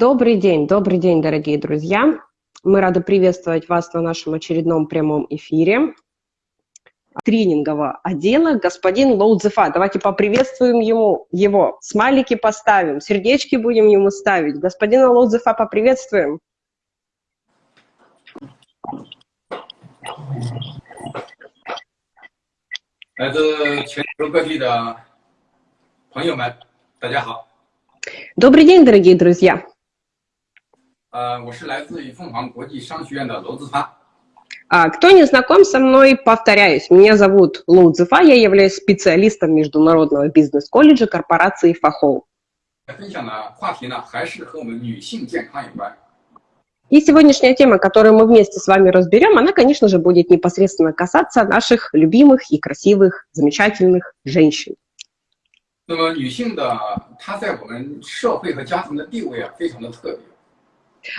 Добрый день, добрый день, дорогие друзья. Мы рады приветствовать вас на нашем очередном прямом эфире тренингового отдела господин Лоудзефа. Давайте поприветствуем ему, его. Смайлики поставим, сердечки будем ему ставить. Господина Лоудзефа поприветствуем. Добрый день, дорогие друзья. 呃，我是来自于凤凰国际商学院的罗子发。Кто не знаком со мной, повторяюсь, меня зовут Лоу Цзефа, я являюсь специалистом Международного бизнес-колледжа корпорации Фахол. И сегодняшняя тема, которую мы вместе с вами разберем, она, конечно же, будет непосредственно касаться наших любимых и красивых, замечательных женщин. 那么女性的她在我们社会和家庭的地位啊，非常的特别。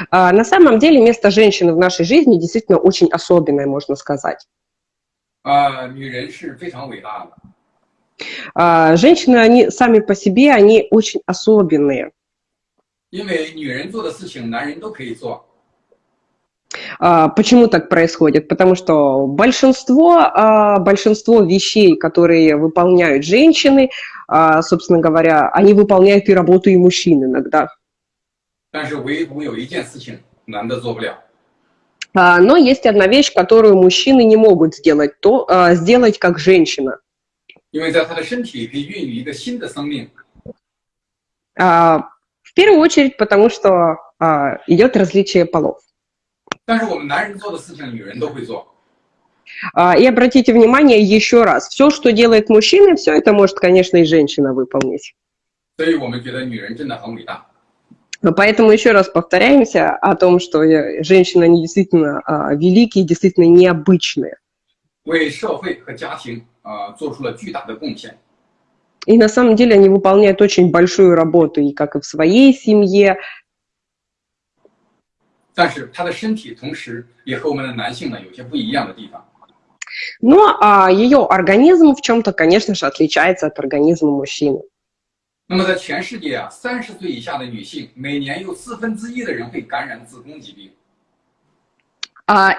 А, на самом деле место женщины в нашей жизни действительно очень особенное, можно сказать. А, а, женщины, они сами по себе, они очень особенные. Почему так происходит? Потому что большинство, большинство вещей, которые выполняют женщины, собственно говоря, они выполняют и работу и мужчин иногда. 但是唯独有一件事情男的做不了。Но есть одна вещь, которую мужчины не могут сделать, то сделать как женщина. В первую очередь, потому что идет различие полов. И обратите внимание еще раз, все, что делает мужчина, все это может, конечно, и женщина выполнить. 所以我们觉得女人真的很伟大。 Поэтому еще раз повторяемся о том, что женщины, они действительно а, великие, действительно необычные. И на самом деле они выполняют очень большую работу, и как и в своей семье. Но а, ее организм в чем-то, конечно же, отличается от организма мужчины. 那么在全世界啊，三十岁以下的女性，每年有四分之一的人会感染子宫疾病。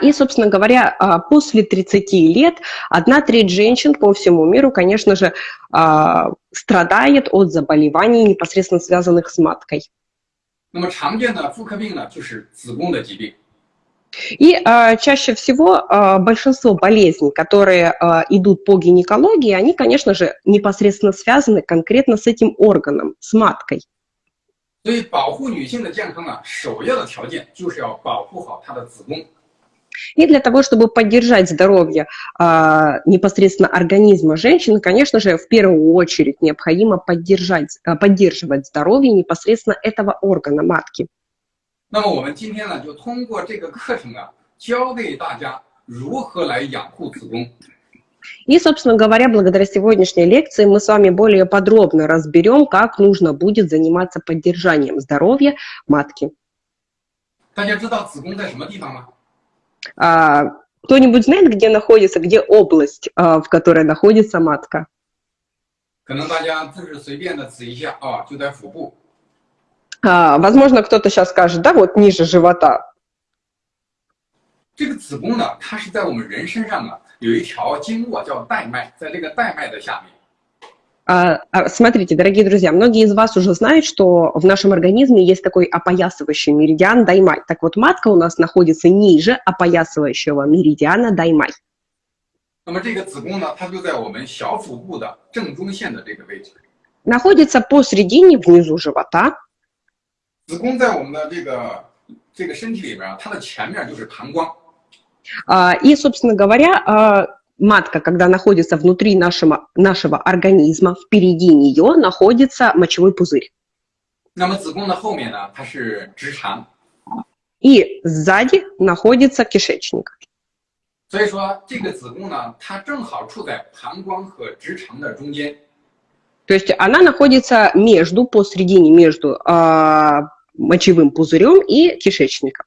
И, собственно говоря, после 30 лет одна треть женщин по всему миру, конечно же, страдает от заболеваний, непосредственно связанных с маткой. 那么常见的妇科病呢，就是子宫的疾病。 И а, чаще всего а, большинство болезней, которые а, идут по гинекологии, они, конечно же, непосредственно связаны конкретно с этим органом, с маткой. И для того, чтобы поддержать здоровье а, непосредственно организма женщины, конечно же, в первую очередь необходимо поддержать, поддерживать здоровье непосредственно этого органа матки. 那么我们今天呢，就通过这个课程啊，教给大家如何来养护子宫。И, собственно говоря, благодаря сегодняшней лекции мы с вами более подробно разберем, как нужно будет заниматься поддержанием здоровья матки. А, Кто-нибудь знает, где находится, где область, а, в которой находится матка? 可能大家就是随便的指一下啊，就在腹部。 а, возможно, кто-то сейчас скажет, да, вот ниже живота. 这个子宫呢，它是在我们人身上啊，有一条经络叫带脉，在这个带脉的下面。А, а, смотрите, дорогие друзья, многие из вас уже знают, что в нашем организме есть такой опоясывающий меридиан Даймай. Так вот, матка у нас находится ниже опоясывающего меридиана Даймай. 那么这个子宫呢，它就在我们小腹部的正中线的这个位置。Находится посередине внизу живота. 子宫在我们的这个这个身体里边啊，它的前面就是膀胱。И, собственно говоря, матка, когда находится внутри нашего, нашего организма, впереди нее находится мочевой пузырь. И сзади находится кишечник. 所以说，这个子宫呢，它正好处在膀胱和直肠的中间。то есть она находится между, посередине между э, мочевым пузырем и кишечником.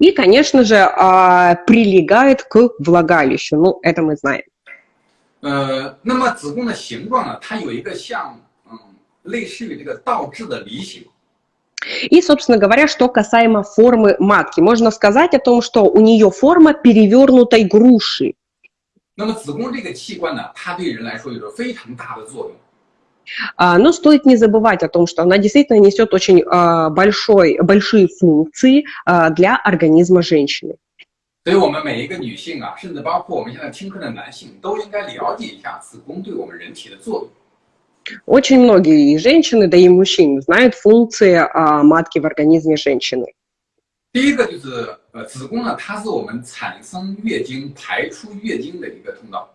И, конечно же, э, прилегает к влагалищу. Ну, это мы знаем. 呃，那么子宫的形状呢，它有一个像嗯，类似于这个倒置的梨形。И, собственно говоря, что касаемо формы матки, можно сказать о том, что у нее форма перевернутой груши. 那么子宫这个器官呢，它对人来说有着非常大的作用。 А, Но стоит не забывать о том, что она действительно несет очень а, большой, большие функции а, для организма женщины. 所以，我们每一个女性啊，甚至包括我们现在听课的男性，都应该了解一下子宫对我们人体的作用。 Очень многие и женщины, да и мужчины знают функции а, матки в организме женщины. 第一个就是呃，子宫呢，它是我们产生月经、排出月经的一个通道。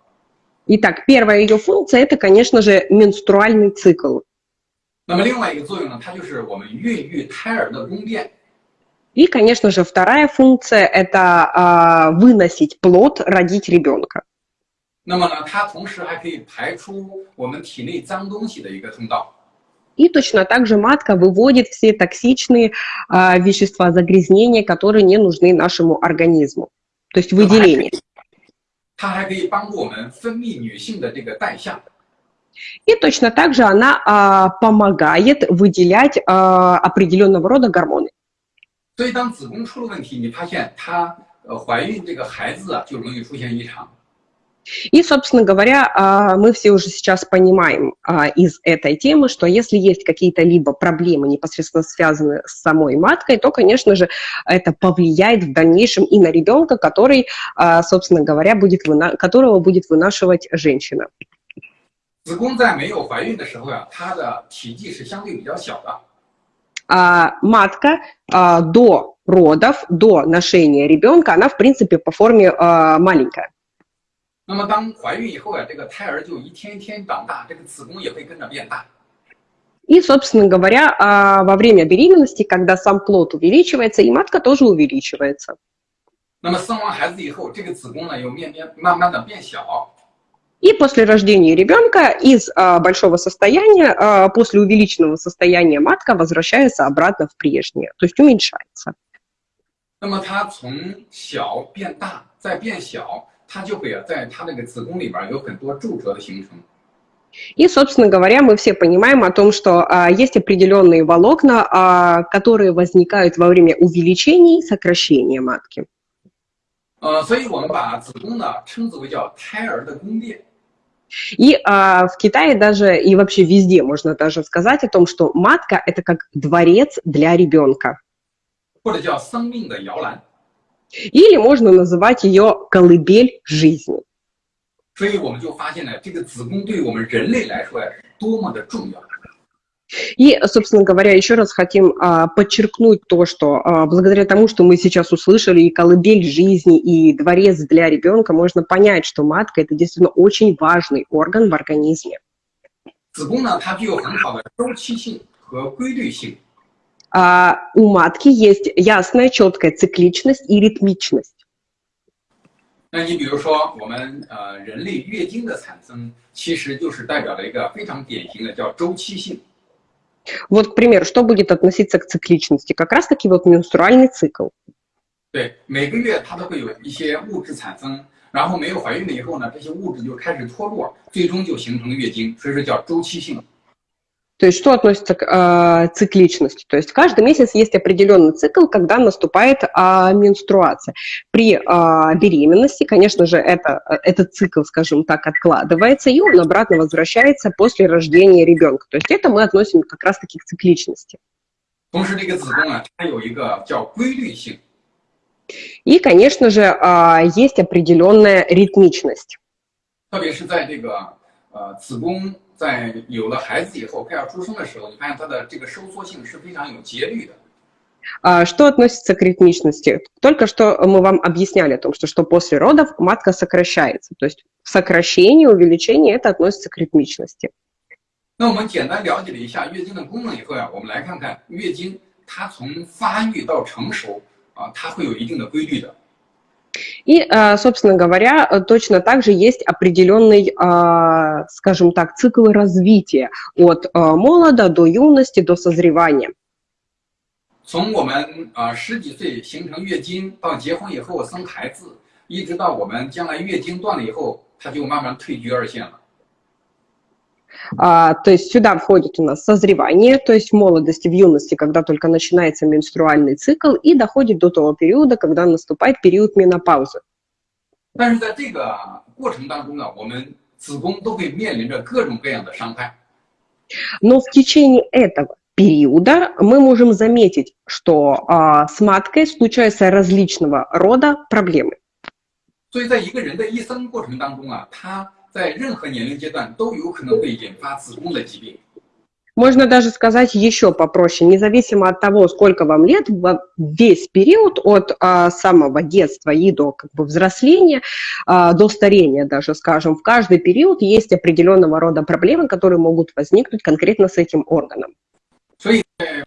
Итак, первая ее функция – это, конечно же, менструальный цикл. Ну, И, конечно же, вторая функция – это а, выносить плод, родить ребенка. И точно так же матка выводит все токсичные а, вещества загрязнения, которые не нужны нашему организму, то есть ну, а выделение. 以它还可以帮助我们分泌女性的这个代谢。 И точно так же она а, помогает выделять а, определенного рода гормоны. 所以当子宫出了问题，你发现她呃怀孕这个孩子啊就容易出现异常。 И, собственно говоря, а, мы все уже сейчас понимаем а, из этой темы, что если есть какие-то либо проблемы непосредственно связанные с самой маткой, то, конечно же, это повлияет в дальнейшем и на ребенка, который, а, собственно говоря, будет вына- которого будет вынашивать женщина. 子宫在没有怀孕的时候呀、它的体积是相对比较小的。 А матка а, до родов, до ношения ребенка, она, в принципе, по форме а, маленькая. 那么当怀孕以后呀、这个胎儿就一天一天长大，这个子宫也会跟着变大。 И, собственно говоря, а, во время беременности, когда сам плод увеличивается, и матка тоже увеличивается. 那么生完孩子以后，这个子宫呢又面面慢慢的变小。 И после рождения ребенка из а, большого состояния, а, после увеличенного состояния матка возвращается обратно в прежнее, то есть уменьшается. 那么它从小变大，再变小， 它就会啊在它那个子宫里边有很多皱褶的形成。 И, собственно говоря, мы все понимаем о том, что а, есть определенные волокна, а, которые возникают во время увеличения и сокращения матки. 呃，所以我们把子宫呢称之为叫胎儿的宫殿。 И а, в Китае даже, и вообще везде можно даже сказать о том, что матка – это как дворец для ребенка. 或者叫生命的摇篮。 Или можно называть ее колыбель жизни. 所以我们就发现呢，这个子宫对于我们人类来说呀是多么的重要。 И, собственно говоря, еще раз хотим а, подчеркнуть то, что а, благодаря тому, что мы сейчас услышали и колыбель жизни, и дворец для ребенка, можно понять, что матка – это действительно очень важный орган в организме. 子宫呢，它具有很好的周期性和规律性。 А, у матки есть ясная, четкая цикличность и ритмичность. 那你比如说，我们呃人类月经的产生，其实就是代表了一个非常典型的叫周期性。 Вот, к примеру, что будет относиться к цикличности? Как раз-таки вот менструальный цикл. 对，每个月它都会有一些物质产生，然后没有怀孕了以后呢，这些物质就开始脱落，最终就形成月经，所以说叫周期性。 То есть что относится к а, цикличности? То есть каждый месяц есть определенный цикл, когда наступает а, менструация. При а, беременности, конечно же, это, этот цикл, скажем так, откладывается, и он обратно возвращается после рождения ребенка. То есть это мы относим как раз-таки к цикличности. 同时，这个子宫啊，它有一个叫规律性。 И, конечно же, а, есть определенная ритмичность. 特别是在这个呃子宫 在有了孩子以后，快要出生的时候，你发现它的这个收缩性是非常有节律的。 А, Что относится к ритмичности? Только что мы вам объясняли о том, что, что после родов матка сокращается. То есть сокращение, увеличение – это относится к ритмичности. 那我们简单了解了一下月经的功能以后呀，我们来看看月经它从发育到成熟啊，它会有一定的规律的。 И, а, собственно говоря, э, точно так же есть определенный, а, скажем так, цикл развития от а, молода до юности, до созревания. 从我们啊十几岁形成月经，到结婚以后生孩子，一直到我们将来月经断了以后 它就慢慢退居二线了。 А, то есть сюда входит у нас созревание, то есть в молодости, в юности, когда только начинается менструальный цикл, и доходит до того периода, когда наступает период менопаузы. 但是在这个过程当中呢，我们子宫都会面临着各种各样的伤害。Но в течение этого периода мы можем заметить, что а, с маткой случаются различного рода проблемы. 所以在一个人的一生过程当中啊，他 在任何年龄阶段都有可能会引发子宫的疾病。 Можно даже сказать еще попроще, независимо от того, сколько вам лет, во весь период от а, самого детства и до как бы, взросления, а, до старения даже, скажем, в каждый период есть определенного рода проблемы, которые могут возникнуть конкретно с этим органом. 所以在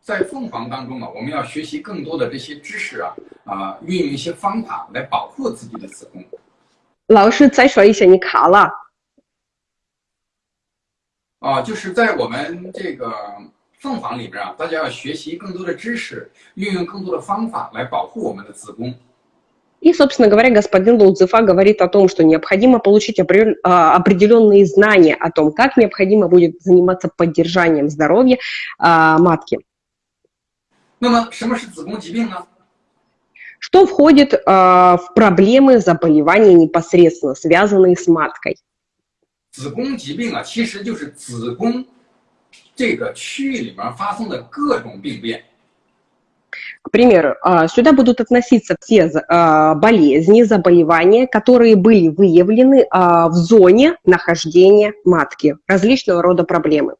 在凤凰当中啊，我们要学习更多的这些知识啊，啊、运用一些方法来保护自己的子宫。 老师再说一下，你卡了。啊，就是在我们这个凤凰里边啊，大家要学习更多的知识，运用更多的方法来保护我们的子宫。 И, собственно говоря, господин Лоудзефа говорит о том, что необходимо получить опре- а, определенные знания о том, как необходимо будет заниматься поддержанием здоровья а, матки. 那么，什么是子宫疾病呢？ Что входит а, в проблемы заболевания непосредственно, связанные с маткой? 子宫疾病啊，其实就是子宫这个区域里面发生的各种病变。 К примеру, а, сюда будут относиться все за- а, болезни, заболевания, которые были выявлены а, в зоне нахождения матки, различного рода проблемы.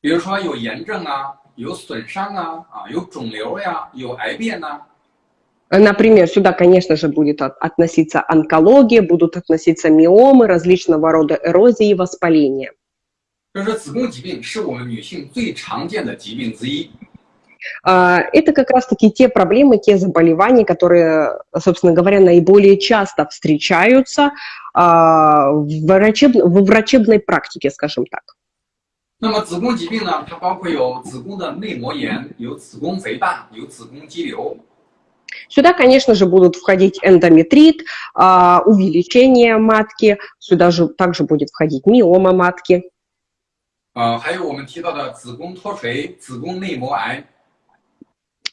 比如说有炎症啊，有损伤啊，啊，有肿瘤呀、有癌变呐、 Например, сюда, конечно же, будет от- относиться онкология, будут относиться миомы, различного рода эрозии и воспаления. 所以说，子宫疾病是我们女性最常见的疾病之一。 А, Это как раз-таки те проблемы, те заболевания, которые, собственно говоря, наиболее часто встречаются а, в врачеб- в врачебной практике, скажем так. 那么子宫疾病呢，它包括有子宫的内膜炎，有子宫肥大，有子宫肌瘤。 Сюда, конечно же, будут входить эндометрит, а, увеличение матки, сюда же также будет входить миома матки. 呃，还有我们提到的子宫脱垂、子宫内膜癌。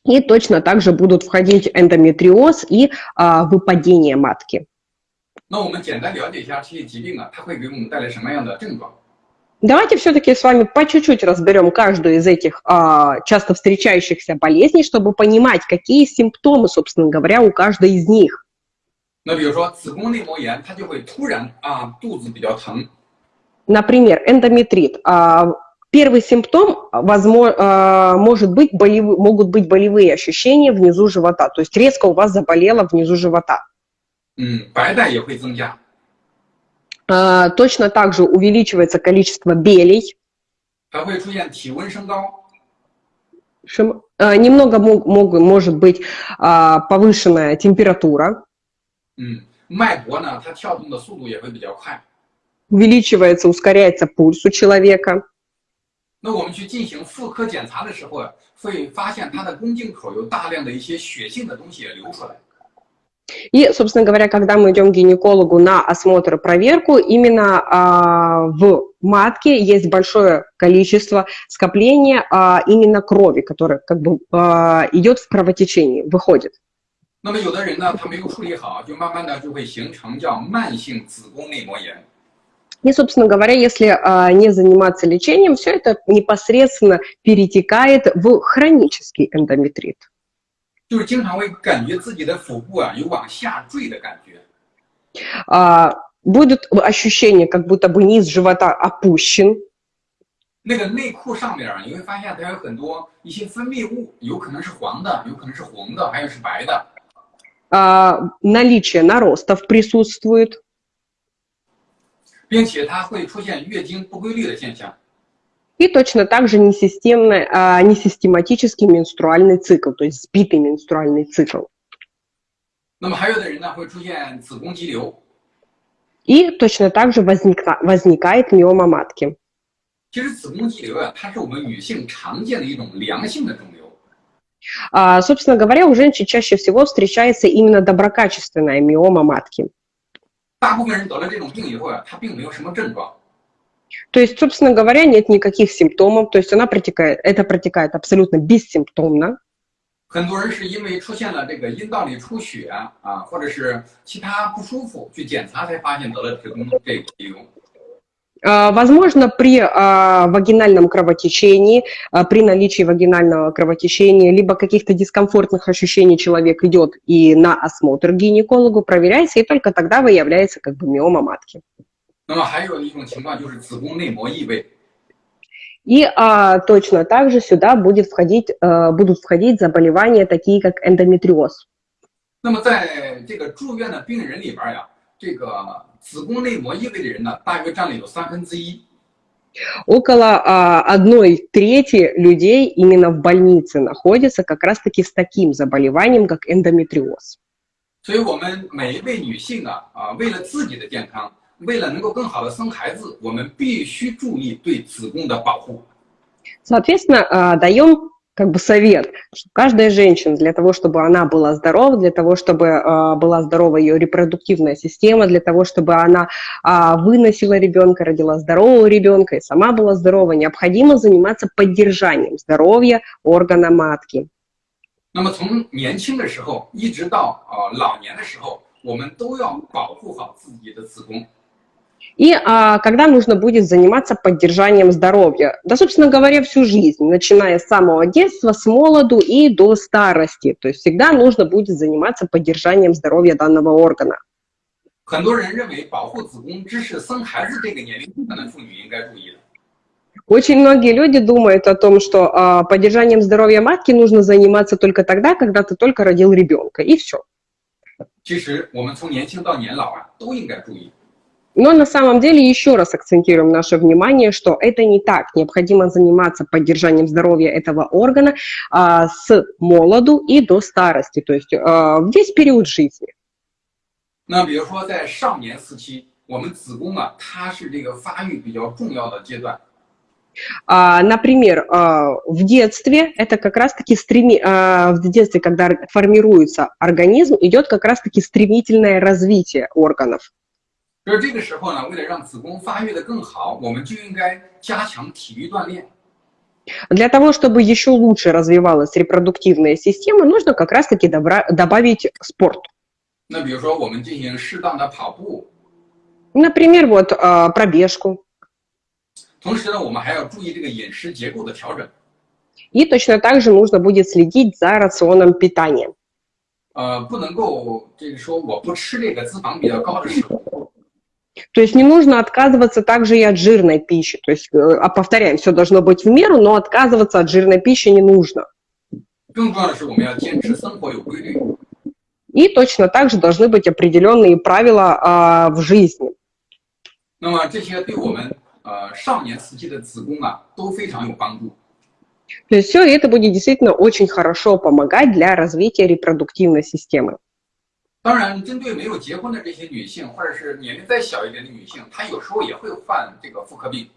И точно также будут входить эндометриоз и а, выпадение матки. 那我们简单了解一下这些疾病啊，它会给我们带来什么样的症状？ Давайте все-таки с вами по чуть-чуть разберем каждую из этих а, часто встречающихся болезней, чтобы понимать, какие симптомы, собственно говоря, у каждой из них. 那比如说子宫内膜炎，它就会突然啊肚子比较疼， Например, эндометрит. А, Первый симптом, возможно, может быть болевы, могут быть болевые ощущения внизу живота, то есть резко у вас заболело внизу живота. 嗯，白带也会增加， А, Точно так же увеличивается количество белей, 还会出现体温升高， Шим- а, немного мог- мог- может быть а, повышенная температура, 嗯，脉搏呢，它跳动的速度也会比较快。 увеличивается, ускоряется пульс у человека. 那我们去进行妇科检查的时候啊，会发现它的宫颈口有大量的一些血性的东西也流出来。 И, собственно говоря, когда мы идем к гинекологу на осмотр и проверку, именно а, в матке есть большое количество скопления а, именно крови, которое как бы а, идет в кровотечении, выходит. 那么有的人呢，他没有处理好，就慢慢的就会形成叫慢性子宫内膜炎。 И, собственно говоря, если а, не заниматься лечением, все это непосредственно перетекает в хронический эндометрит. 就是经常会感觉自己的腹部啊有往下坠的感觉， А, будет ощущение, как будто бы низ живота опущен, 那个内裤上面啊，你会发现它有很多一些分泌物，有可能是黄的，有可能是红的，还有是白的。 а, наличие наростов присутствует, 并且它会出现月经不规律的现象。 и точно так же несистемный, а, несистематический менструальный цикл, то есть сбитый менструальный цикл. 那么还有的人呢会出现子宫肌瘤， И точно так же возникна- возникает миома матки. 其实子宫肌瘤啊，它是我们女性常见的一种良性的肿瘤。 А, собственно говоря, у женщин чаще всего встречается именно доброкачественная миома матки. 大部分人得了这种病以后啊，他并没有什么症状。 То есть, собственно говоря, нет никаких симптомов, то есть она протекает, это протекает абсолютно бессимптомно. 很多人是因为出现了这个阴道里出血啊，或者是其他不舒服，去检查才发现得了子宫这个肌瘤。 А, Возможно, при а, вагинальном кровотечении, а, при наличии вагинального кровотечения, либо каких-то дискомфортных ощущений человек идет и на осмотр к гинекологу, проверяется, и только тогда выявляется как бы миома матки. 那么还有一种情况就是子宫内膜异位， И а, точно так же сюда будет входить, а, будут входить заболевания, такие как эндометриоз. 那么在这个住院的病人里边呀，这个子宫内膜异位的人呢，大约占了有三分之一。 Около а, одной трети людей именно в больнице находятся как раз-таки с таким заболеванием, как эндометриоз. 所以，我们每一位女性啊啊，为了自己的健康， 为了能够更好的生孩子，我们必须注意对子宫的保护。 Соответственно, а, даем как бы совет, что каждая женщина для того, чтобы она была здорова, для того, чтобы а, была здорова ее репродуктивная система, для того, чтобы она а, выносила ребенка, родила здорового ребенка и сама была здорова, необходимо заниматься поддержанием здоровья органа матки. 那么，从年轻的时候一直到啊老年的时候，我们都要保护好自己的子宫。 И а, когда нужно будет заниматься поддержанием здоровья? Да, собственно говоря, всю жизнь, начиная с самого детства, с молоду и до старости. То есть всегда нужно будет заниматься поддержанием здоровья данного органа. 很多人认为保护子宫只是生孩子这个年龄段的妇女应该注意的。 Очень многие люди думают о том, что а, поддержанием здоровья матки нужно заниматься только тогда, когда ты только родил ребенка, и все. 其实，我们从年轻到年老啊，都应该注意。 Но на самом деле еще раз акцентируем наше внимание, что это не так. Необходимо заниматься поддержанием здоровья этого органа а, с молоду и до старости, то есть а, весь период жизни. 那比如说，在少年时期，我们子宫啊，它是这个发育比较重要的阶段。 А, Например, а, в детстве это как раз-таки стреми... а, в детстве, когда формируется организм, идет как раз-таки стремительное развитие органов. 就是这个时候呢，为了让子宫发育的更好，我们就应该加强体育锻炼。 Для того, чтобы еще лучше развивалась репродуктивная система, нужно как раз-таки добра- добавить спорт. 那比如说，我们进行适当的跑步， Например, вот а, пробежку. 同时呢，我们还要注意这个饮食结构的调整。 И точно так же нужно будет следить за рационом питания. 呃，不能够这个说我不吃这个脂肪比较高的食物， то есть не нужно отказываться также и от жирной пищи. То есть, э, а повторяем, все должно быть в меру, но отказываться от жирной пищи не нужно. Ну, и точно так же должны быть определенные правила а, в жизни. Ну, То есть все это будет действительно очень хорошо помогать для развития репродуктивной системы. 当然，针对没有结婚的这些女性，或者是年龄再小一点的女性，她有时候也会患这个妇科病。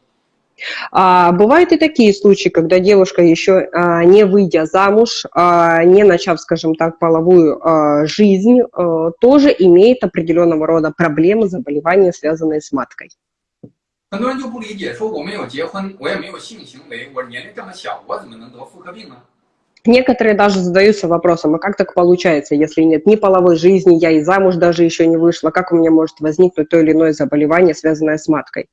А, бывают и такие случаи, когда девушка еще а, не выйдя замуж, а, не начав, скажем так, половую а, жизнь, а, тоже имеет определенного рода проблемы, заболевания, связанные с маткой. 很多人就不理解，说我没有结婚，我也没有性行为，我年龄这么小，我怎么能得妇科病呢？ Некоторые даже задаются вопросом, а как так получается, если нет ни половой жизни, я и замуж даже еще не вышла, как у меня может возникнуть то или иное заболевание, связанное с маткой?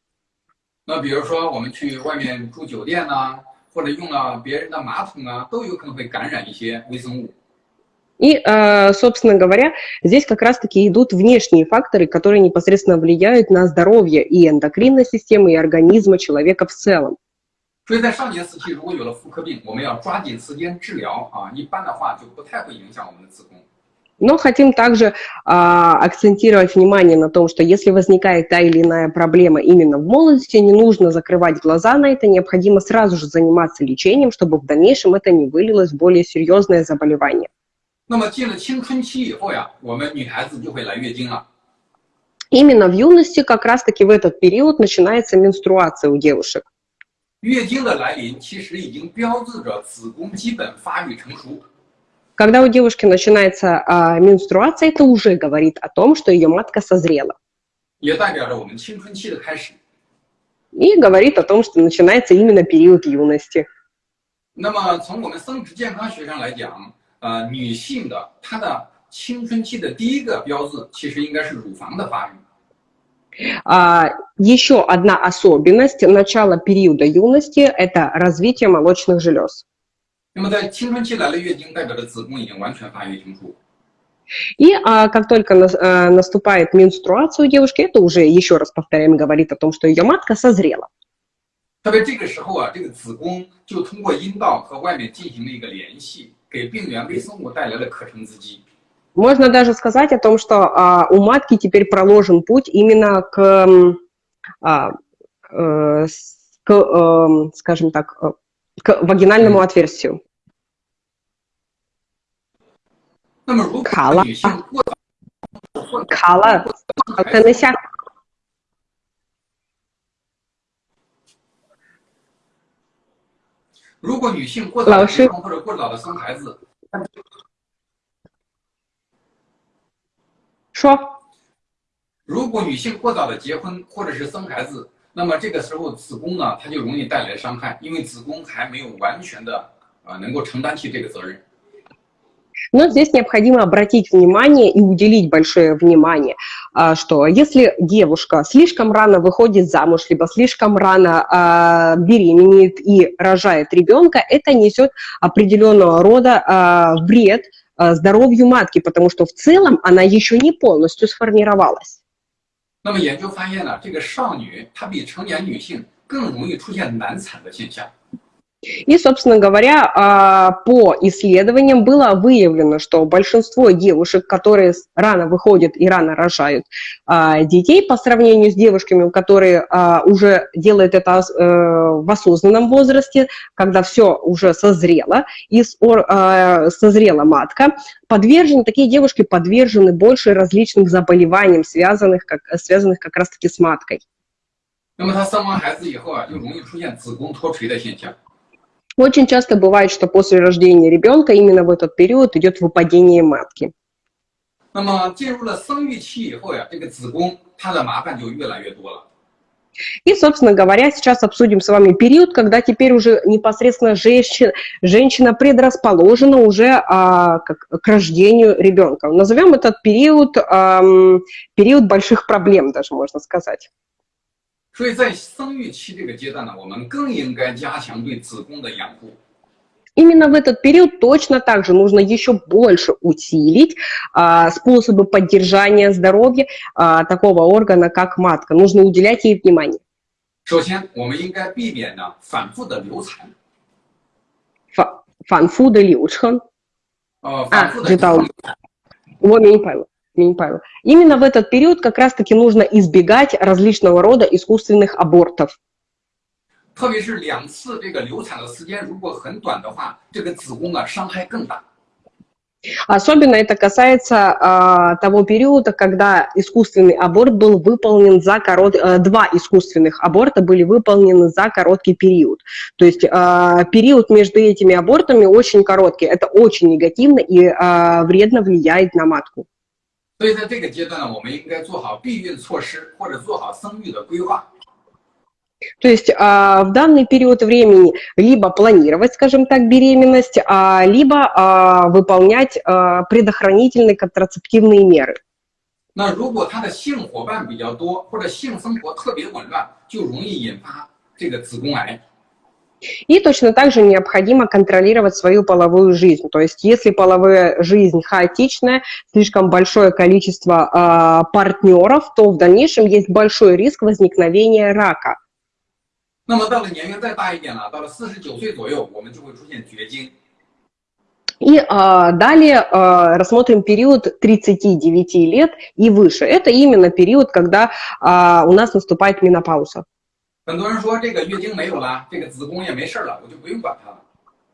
那比如说我们去外面住酒店呐、或者用了别人的马桶啊，都有可能会感染一些微生物。 И, э, собственно говоря, здесь как раз-таки идут внешние факторы, которые непосредственно влияют на здоровье и эндокринной системы, и организма человека в целом. 所以在少年时期，如果有了妇科病，我们要抓紧时间治疗啊，一般的话就不太会影响我们的子宫。 Но хотим также а, акцентировать внимание на том, что если возникает та или иная проблема именно в молодости, не нужно закрывать глаза на это, необходимо сразу же заниматься лечением, чтобы в дальнейшем это не вылилось в более серьезное заболевание. 那么进了青春期以后呀，我们女孩子就会来月经了。 Именно в юности, как раз-таки в этот период, начинается менструация у девушек. 月经的来临其实已经标志着子宫基本发育成熟。 Когда у девушки начинается а, менструация, это уже говорит о том, что ее матка созрела. 也代表着我们青春期的开始。 И говорит о том, что начинается именно период юности. 那么从我们生殖健康学上来讲，呃，女性的她的青春期的第一个标志，其实应该是乳房的发育。 А, еще одна особенность начала периода юности – это развитие молочных желез. 那么在青春期来了月经，代表着子宫已经完全发育成熟。 И а, как только нас- а, наступает менструация у девушки, это уже, еще раз повторяем, говорит о том, что ее матка созрела. 特别这个时候啊，这个子宫就通过阴道和外面进行了一个联系，给病原微生物带来了可乘之机。 можно даже сказать о том, что а, у матки теперь проложен путь именно к, а, э, к э, скажем так, э, к вагинальному отверстию. Кала. Кала. Кала. Лауши. 说如果女性过早的结婚或者是生孩子，那么这个时候子宫呢，它就容易带来伤害，因为子宫还没有完全的啊、能够承担起这个责任。 Но здесь необходимо обратить внимание и уделить большое внимание, а, что если девушка слишком рано выходит замуж, либо слишком рано а, беременеет и рожает ребенка, это несет определенного рода а, вред а, здоровью матки, потому что в целом она еще не полностью сформировалась. 那么研究发现呢，这个少女她比成年女性更容易出现难产的现象。 И, собственно говоря, а, по исследованиям было выявлено, что большинство девушек, которые с- рано выходят и рано рожают а, детей, по сравнению с девушками, которые а, уже делают это ос- э, в осознанном возрасте, когда все уже созрело, и с- ор- а, созрела матка, подвержены, такие девушки подвержены больше различным заболеваниям, связанных как, связанных как раз-таки с маткой. 那么她生完孩子以后啊，就容易出现子宫脱垂的现象。 Очень часто бывает, что после рождения ребенка именно в этот период идет выпадение матки. 那么进入了生育期以后呀，这个子宫它的麻烦就越来越多了。 И, собственно говоря, сейчас обсудим с вами период, когда теперь уже непосредственно женщина, женщина предрасположена уже а, как, к рождению ребенка. Назовем этот период ам, период больших проблем, даже можно сказать. 所以在生育期这个阶段呢，我们更应该加强对子宫的养护。 Именно в этот период точно так же нужно еще больше усилить а, способы поддержания здоровья а, такого органа, как матка. Нужно уделять ей внимание. 首先，我们应该避免呢反复的流产， Фа- 反复的流程。呃，反复的知道了 Вот, меня не поняла. Меня не поняла. Именно в этот период как раз-таки нужно избегать различного рода искусственных абортов. 特别是两次这个流产的时间如果很短的话，这个子宫啊伤害更大。 Особенно это касается а, того периода, когда искусственный аборт был выполнен за корот... э, Два искусственных аборта были выполнены за короткий период. То есть а, период между этими абортами очень короткий. Это очень негативно и а, вредно влияет на матку. 所以在这个阶段呢，我们应该做好避孕措施或者做好生育的规划。 То есть а, в данный период времени либо планировать, скажем так, беременность, а, либо а, выполнять а, предохранительные контрацептивные меры. 那如果他的性伙伴比较多，或者性生活特别紊乱，就容易引发这个子宫癌。 И точно так же необходимо контролировать свою половую жизнь. То есть если половая жизнь хаотичная, слишком большое количество а, партнеров, то в дальнейшем есть большой риск возникновения рака. 那么到了年龄再大一点了，到了四十九岁左右，我们就会出现绝经。 И а, далее а, рассмотрим период 39 лет и выше. Это именно период, когда а, у нас наступает менопауза. 很多人说这个月经没有了，这个子宫也没事了，我就不用管它了。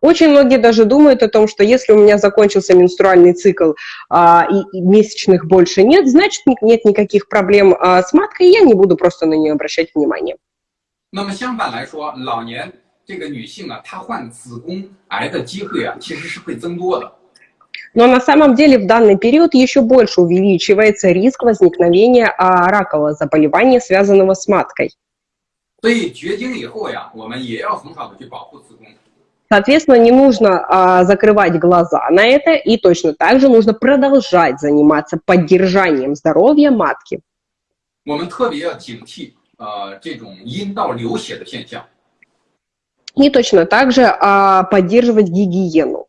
Очень многие даже думают о том, что если у меня закончился менструальный цикл а, и, и месячных больше нет, значит ни- нет никаких проблем а, с маткой, и я не буду просто на нее обращать внимание. 那么相反来说，老年这个女性啊，她患子宫癌的机会啊，其实是会增多的。 Но на самом деле в данный период еще больше увеличивается риск возникновения а, ракового заболевания, связанного с маткой. Соответственно, не нужно а, закрывать глаза на это, и точно так же нужно продолжать заниматься поддержанием здоровья матки. 我们特别要警惕呃这种阴道流血的现象。 И точно так же а, поддерживать гигиену.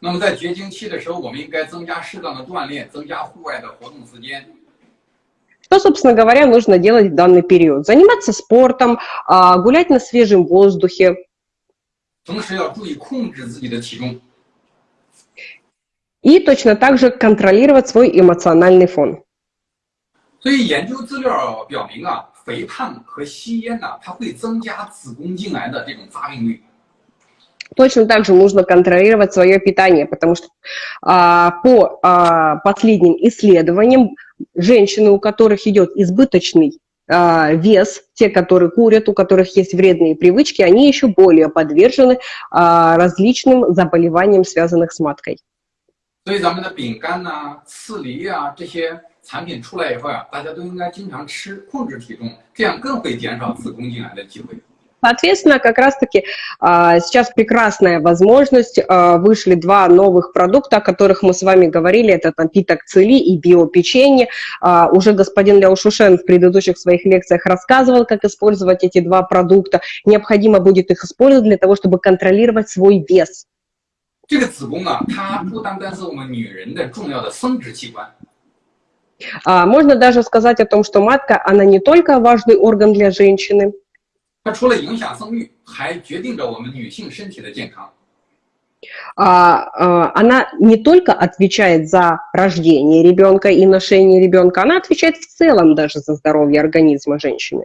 那么在绝经期的时候，我们应该增加适当的锻炼，增加户外的活动时间。 Что, собственно говоря, нужно делать в данный период? Заниматься спортом, а, гулять на свежем воздухе, 同时要注意控制自己的体重。 и точно так же контролировать свой эмоциональный фон. 所以研究资料表明啊，肥胖和吸烟呢、它会增加子宫颈癌的这种发病率。 Точно так же нужно контролировать свое питание, потому что а, по а, последним исследованиям женщины, у которых идет избыточный а, вес, те, которые курят, у которых есть вредные привычки, они еще более подвержены а, различным заболеваниям, связанным с маткой. 所以咱们的饼干呐、刺梨啊这些产品出来以后呀、大家都应该经常吃，控制体重，这样更会减少子宫颈癌的机会。 Соответственно, как раз-таки а, сейчас прекрасная возможность. а, Вышли два новых продукта, о которых мы с вами говорили. Это напиток Цели и биопеченье. А, Уже господин Ляо Шушен в предыдущих своих лекциях рассказывал, как использовать эти два продукта. Необходимо будет их использовать для того, чтобы контролировать свой вес. 这个子宫啊，它不单单是我们女人的重要的生殖器官， А, Можно даже сказать о том, что матка, она не только важный орган для женщины, 它除了影响生育，还决定着我们女性身体的健康。 а, а, она не только отвечает за рождение ребенка и ношение ребенка, она отвечает в целом даже за здоровье организма женщины.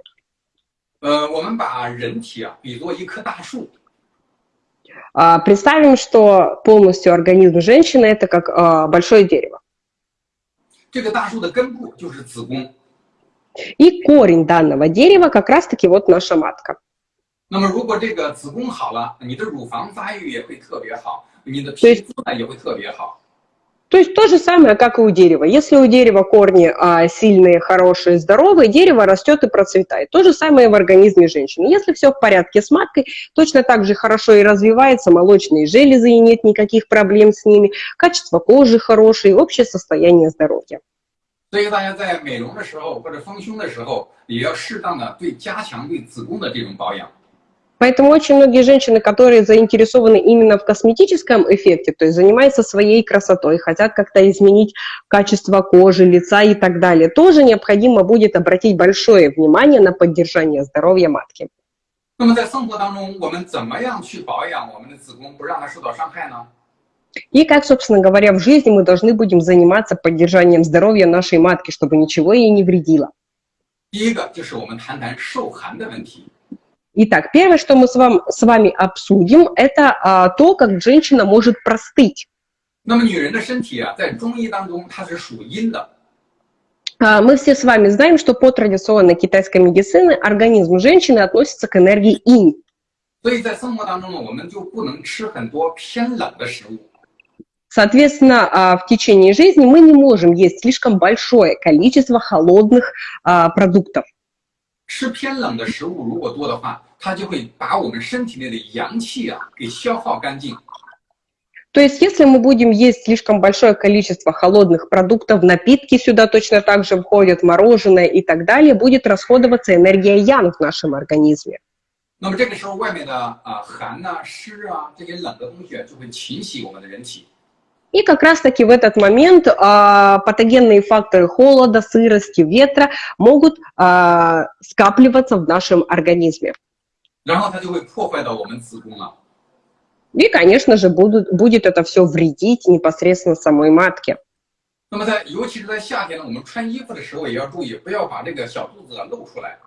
呃，我们把人体啊比作一棵大树， А, Представим, что полностью организм женщины это как а, большое дерево. 这个大树的根部就是子宫。 И корень данного дерева как раз-таки вот наша матка. 那么如果这个子宫好了，你的乳房发育也会特别好，你的对皮肤呢也会特别好。 То есть то же самое, как и у дерева. Если у дерева корни а, сильные, хорошие, здоровые, дерево растет и процветает. То же самое и в организме женщины. Если все в порядке с маткой, точно так же хорошо и развивается молочные железы, и нет никаких проблем с ними, качество кожи хорошее, общее состояние здоровья. 所以大家在美容的时候或者丰胸的时候，也要适当的对加强对子宫的这种保养。 Поэтому очень многие женщины, которые заинтересованы именно в косметическом эффекте, то есть занимаются своей красотой, хотят как-то изменить качество кожи, лица и так далее, тоже необходимо будет обратить большое внимание на поддержание здоровья матки. 那么在生活当中，我们怎么样去保养我们的子宫，不让它受到伤害呢？ И как, собственно говоря, в жизни мы должны будем заниматься поддержанием здоровья нашей матки, чтобы ничего ей не вредило. 第一个就是我们谈谈受寒的问题。 Итак, первое, что мы с вами, с вами обсудим, это а, то, как женщина может простыть. 那么女人的身体啊，在中医当中它是属阴的， А, Мы все с вами знаем, что по традиционной китайской медицине организм женщины относится к энергии инь. 所以在生活当中呢，我们就不能吃很多偏冷的食物。 Соответственно, а, в течение жизни мы не можем есть слишком большое количество холодных а, продуктов. 吃偏冷的食物如果多的话，它就会把我们身体内的阳气啊给消耗干净。 То есть, если мы будем есть слишком большое количество холодных продуктов, напитки сюда точно так же входят, мороженое и так далее, будет расходоваться энергия ян в нашем организме. 那么这个时候，外面的啊寒呐、湿啊这些冷的东西啊就会侵袭我们的人体。 И как раз-таки в этот момент а, патогенные факторы холода, сырости, ветра могут а, скапливаться в нашем организме. 然后它就会破坏到我们子宫了。 И, конечно же, будут, будет это все вредить непосредственно самой матке. 那么在尤其是在夏天呢，我们穿衣服的时候也要注意，不要把这个小肚子啊露出来。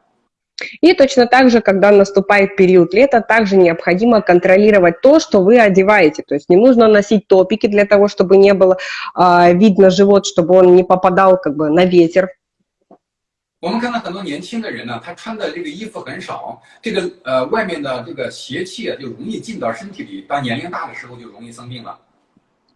И точно так же, когда наступает период лета, также необходимо контролировать то, что вы одеваете. То есть не нужно носить топики для того, чтобы не было а, видно живот, чтобы он не попадал как бы на ветер. 我们看到很多年轻的人呢，他穿的这个衣服很少，这个呃外面的这个邪气啊就容易进到身体里，到年龄大的时候就容易生病了。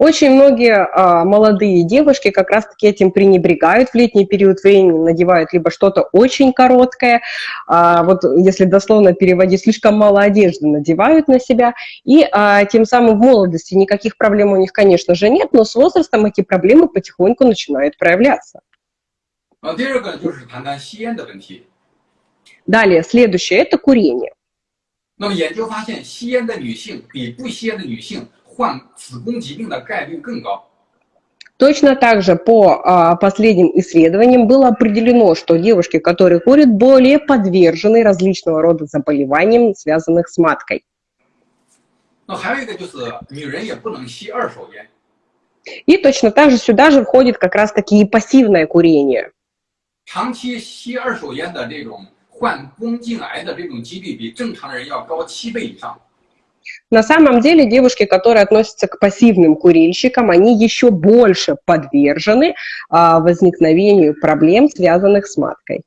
Очень многие а, молодые девушки как раз-таки этим пренебрегают в летний период времени, надевают либо что-то очень короткое, а, вот если дословно переводить, слишком мало одежды надевают на себя, и а, тем самым в молодости никаких проблем у них, конечно же, нет, но с возрастом эти проблемы потихоньку начинают проявляться. Далее, следующее – это курение. 那么研究发现，吸烟的女性比不吸烟的女性 患子宫疾病的概率更高。Точно так же по а, последним исследованиям было определено, что девушки, которые курят, более подвержены различного рода заболеваниям, связанных с маткой. И точно так же сюда же входит как раз-таки и пассивное курение. 长期吸二手烟的这种患宫颈癌的这种几率比正常人要高七倍以上。 На самом деле девушки, которые относятся к пассивным курильщикам, они еще больше подвержены а, возникновению проблем, связанных с маткой.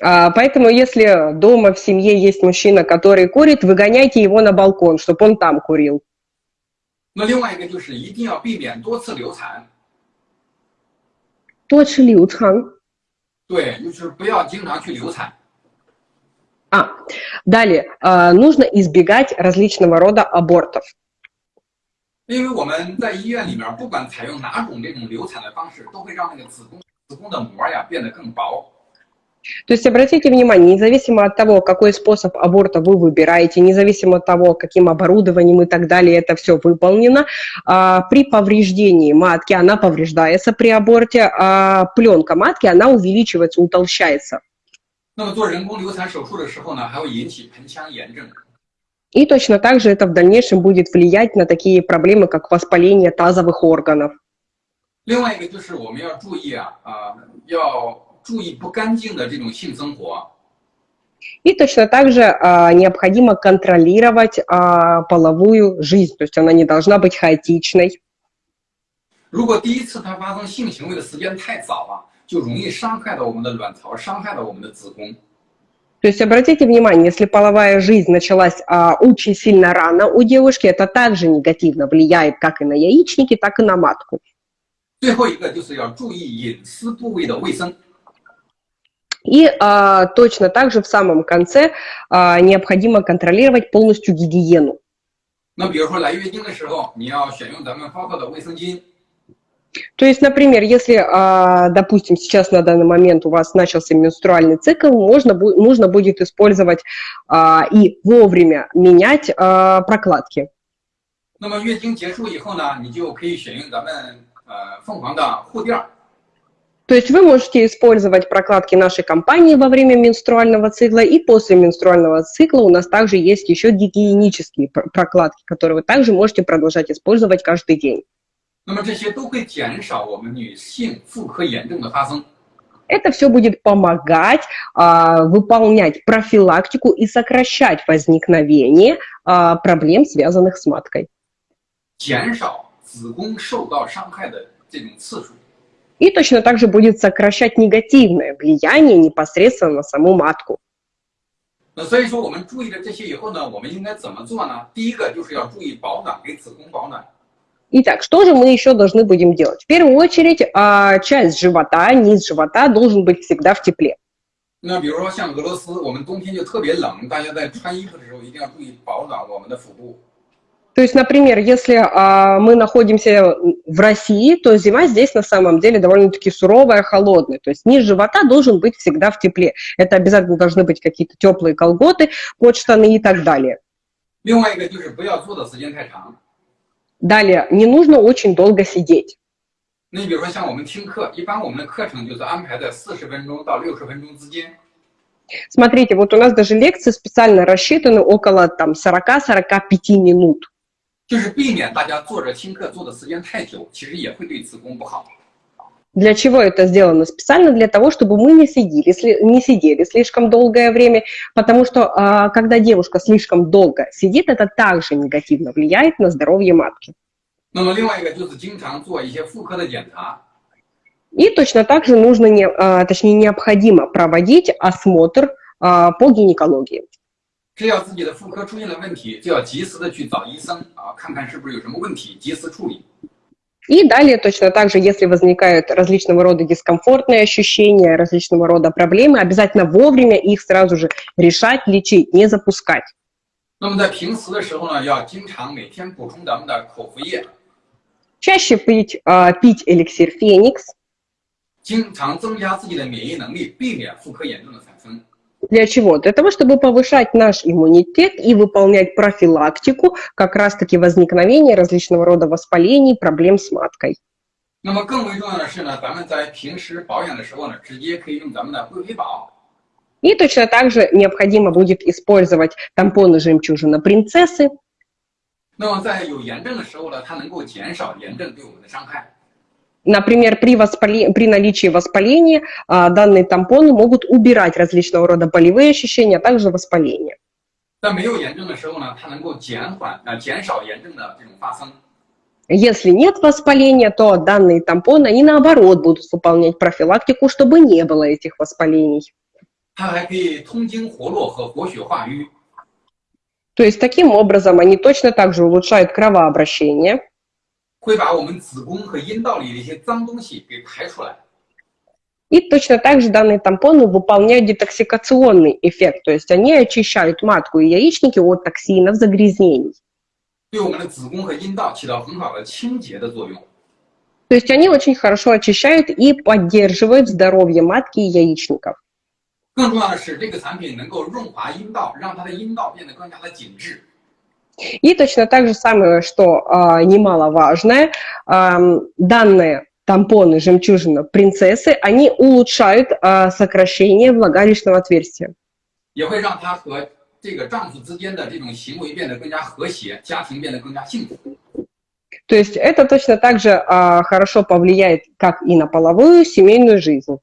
А, поэтому, если дома в семье есть мужчина, который курит, выгоняйте его на балкон, чтобы он там курил. 那另外一个就是一定要避免多次流产。多吃流产。 对，就是不要经常去流产。А, далее, э, нужно избегать различного рода абортов. 因为我们在医院里面，不管采用哪种这种流产的方式，都会让那个子宫子宫的膜呀变得更薄。 То есть обратите внимание, независимо от того, какой способ аборта вы выбираете, независимо от того, каким оборудованием и так далее это все выполнено, а, при повреждении матки она повреждается при аборте, а пленка матки она увеличивается, утолщается. И точно так же это в дальнейшем будет влиять на такие проблемы, как воспаление тазовых органов. 另外一个就是我们要注意啊啊，要 注意不干净的这种性生活。И точно так же а, необходимо контролировать а, половую жизнь, то есть она не должна быть хаотичной. 如果第一次它发生性行为的时间太早了，就容易伤害到我们的卵巢，伤害到我们的子宫。То есть обратите внимание, если половая жизнь началась а, очень сильно рано у девушки, это также негативно влияет как и на яичники, так и на матку. 最后一个就是要注意隐私部位的卫生。 и а, точно так же в самом конце а, необходимо контролировать полностью гигиену. То есть, например, если, а, допустим, сейчас на данный момент у вас начался менструальный цикл, можно, нужно будет использовать а, и вовремя менять а, прокладки. 那么月经结束以后呢，你就可以选用咱们呃凤凰的护垫儿。 то есть вы можете использовать прокладки нашей компании во время менструального цикла, и после менструального цикла у нас также есть еще гигиенические прокладки, которые вы также можете продолжать использовать каждый день. Это все будет помогать а, выполнять профилактику и сокращать возникновение а, проблем, связанных с маткой. 减少子宫受到伤害的这种次数。 и точно так же будет сокращать негативное влияние непосредственно на саму матку. 那所以说，我们注意了这些以后呢，我们应该怎么做呢？第一个就是要注意保暖，给子宫保暖。Итак, что же мы еще должны будем делать? В первую очередь, часть живота, низ живота должен быть всегда в тепле. 那比如说像俄罗斯，我们冬天就特别冷，大家在穿衣服的时候一定要注意保暖我们的腹部。 то есть, например, если а, мы находимся в России, то зима здесь на самом деле довольно-таки суровая, холодная. То есть низ живота должен быть всегда в тепле. Это обязательно должны быть какие-то теплые колготы, под штаны и так далее. Далее, не нужно очень долго сидеть. 那你比如说像我们听课，一般我们的课程就是安排在四十分钟到六十分钟之间。Смотрите, вот у нас даже лекции специально рассчитаны около там 40-45 минут. 就是避免大家坐着听课坐的时间太久，其实也会对子宫不好。Для чего это сделано? Специально для того, чтобы мы не сидели, не сидели слишком долгое время, потому что а, когда девушка слишком долго сидит, это также негативно влияет на здоровье матки. И точно так же нужно, не, а, точнее необходимо проводить осмотр а, по гинекологии. 只要自己的妇科出现了问题，就要及时的去找医生啊，看看是不是有什么问题，及时处理。 И далее точно так же, если возникают различного рода дискомфортные ощущения, различного рода проблемы, обязательно вовремя их сразу же решать, лечить, не запускать. 那么在平时的时候呢，要经常每天补充咱们的口服液， Чаще пить, а, пить эликсир Феникс. 经常增加自己的免疫能力，避免妇科炎症的产生。 Для чего? Для того, чтобы повышать наш иммунитет и выполнять профилактику как раз-таки возникновения различного рода воспалений, проблем с маткой. 那么更为重要的是呢，咱们在平时保养的时候呢，直接可以用咱们的贵妃宝。 И точно так же необходимо будет использовать тампоны жемчужина принцессы. 那么在有炎症的时候呢，它能够减少炎症对我们的伤害。 Например, при, воспале- при наличии воспаления а, данные тампоны могут убирать различного рода болевые ощущения, а также воспаление. 在没有炎症的时候呢，它能够减缓啊、减少炎症的这种发生。 Если нет воспаления, то данные тампоны, они наоборот будут выполнять профилактику, чтобы не было этих воспалений. 它还可以通经活络和活血化瘀， То есть таким образом они точно так же улучшают кровообращение, 会把我们子宫和阴道里的一些脏东西给排出来。 и точно так же данные тампоны выполняют детоксикационный эффект, то есть они очищают матку и яичники от токсинов, загрязнений. 对我们的子宫和阴道起到很好的清洁的作用。 То есть они очень хорошо очищают и поддерживают здоровье матки и яичников. 更重要的是，这个产品能够润滑阴道，让它的阴道变得更加的紧致。 И точно так же самое, что а, немаловажное, ам, данные тампоны жемчужина принцессы, они улучшают а, сокращение влагалищного отверстия. 也会让她和这个丈夫之间的这种行为变得更加和谐，家庭变得更加幸福。 То есть это точно так же а, хорошо повлияет как и на половую, семейную жизнь.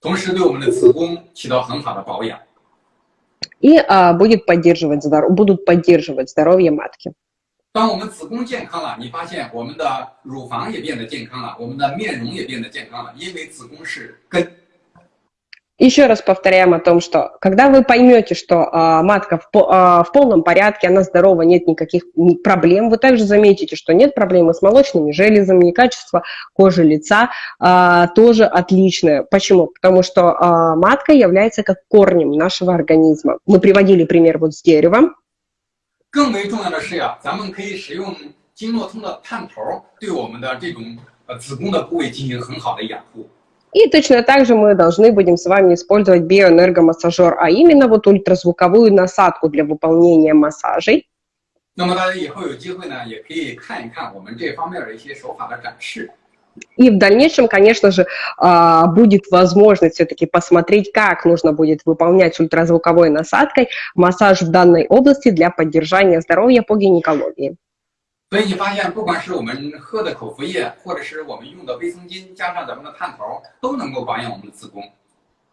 同时对我们的子宫起到很好的保养。 И а, будет поддерживать здор- будут поддерживать здоровье матки. 当我们子宫健康了，你发现我们的乳房也变得健康了，我们的面容也变得健康了，因为子宫是根。 Еще раз повторяем о том, что когда вы поймете, что а, матка в, по- а, в полном порядке, она здорова, нет никаких ни- проблем, вы также заметите, что нет проблемы с молочными железами, качество кожи лица а, тоже отличное. Почему? Потому что а, матка является как корнем нашего организма. Мы приводили пример вот с деревом. 更为重要的是呀，咱们可以使用经络通的探头，对我们的这种呃子宫的部位进行很好的养护。 И точно так же мы должны будем с вами использовать биоэнергомассажер, а именно вот ультразвуковую насадку для выполнения массажей. И в дальнейшем, конечно же, а, будет возможность все-таки посмотреть, как нужно будет выполнять ультразвуковой насадкой массаж в данной области для поддержания здоровья по гинекологии. 所以你发现，不管是我们喝的口服液，或者是我们用的卫生巾，加上咱们的探头，都能够保养我们的子宫。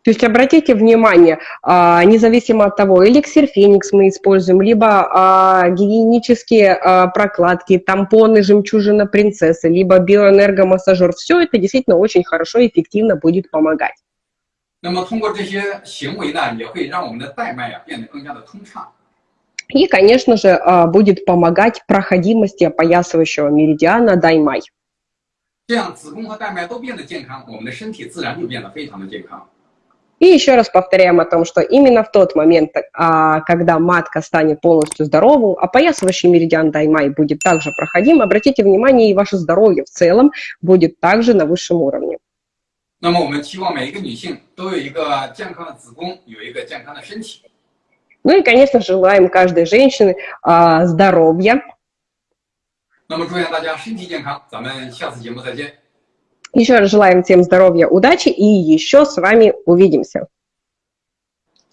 То есть обратите внимание, а, независимо от того, эликсир Феникс мы используем, либо а, гигиенические а, прокладки, тампоны, жемчужина принцессы, либо биоэнергомассажер, все это действительно очень хорошо и эффективно будет помогать. 那么通过这些行为呢，也会让我们的带脉啊变得更加的通畅。 И, конечно же, а, будет помогать проходимости опоясывающего меридиана Даймай. 这样子宫和带脉都变得健康，我们的身体自然就变得非常的健康。 И еще раз повторяем о том, что именно в тот момент, а, когда матка станет полностью здоровой, опоясывающий меридиан Даймай будет также проходим, обратите внимание, и ваше здоровье в целом будет также на высшем уровне. 那么我们期望每一个女性都有一个健康的子宫，有一个健康的身体。 ну и, конечно, желаем каждой женщины а, здоровья. Еще раз желаем всем здоровья, удачи и еще с вами увидимся.